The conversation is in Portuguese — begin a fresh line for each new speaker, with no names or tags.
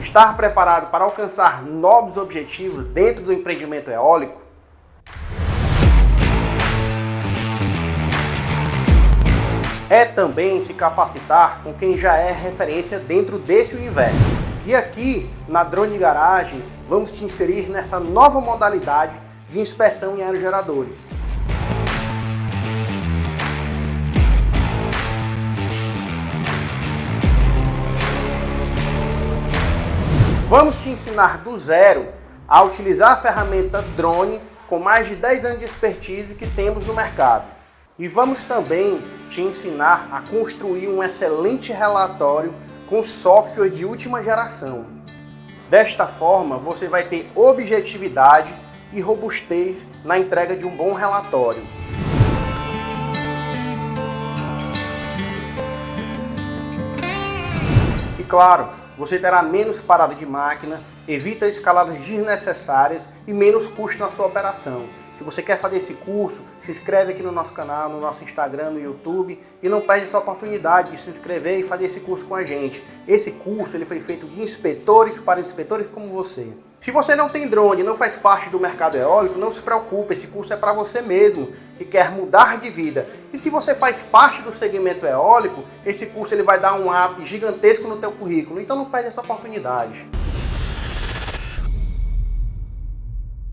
Estar preparado para alcançar novos objetivos dentro do empreendimento eólico? É também se capacitar com quem já é referência dentro desse universo. E aqui, na Drone Garage, vamos te inserir nessa nova modalidade de inspeção em aerogeradores. Vamos te ensinar do zero a utilizar a ferramenta drone com mais de 10 anos de expertise que temos no mercado. E vamos também te ensinar a construir um excelente relatório com software de última geração. Desta forma, você vai ter objetividade e robustez na entrega de um bom relatório. E claro, você terá menos parada de máquina, evita escaladas desnecessárias e menos custo na sua operação. Se você quer fazer esse curso, se inscreve aqui no nosso canal, no nosso Instagram, no YouTube e não perde essa oportunidade de se inscrever e fazer esse curso com a gente. Esse curso ele foi feito de inspetores para inspetores como você. Se você não tem drone, não faz parte do mercado eólico, não se preocupe, esse curso é para você mesmo, que quer mudar de vida. E se você faz parte do segmento eólico, esse curso ele vai dar um up gigantesco no teu currículo, então não perde essa oportunidade.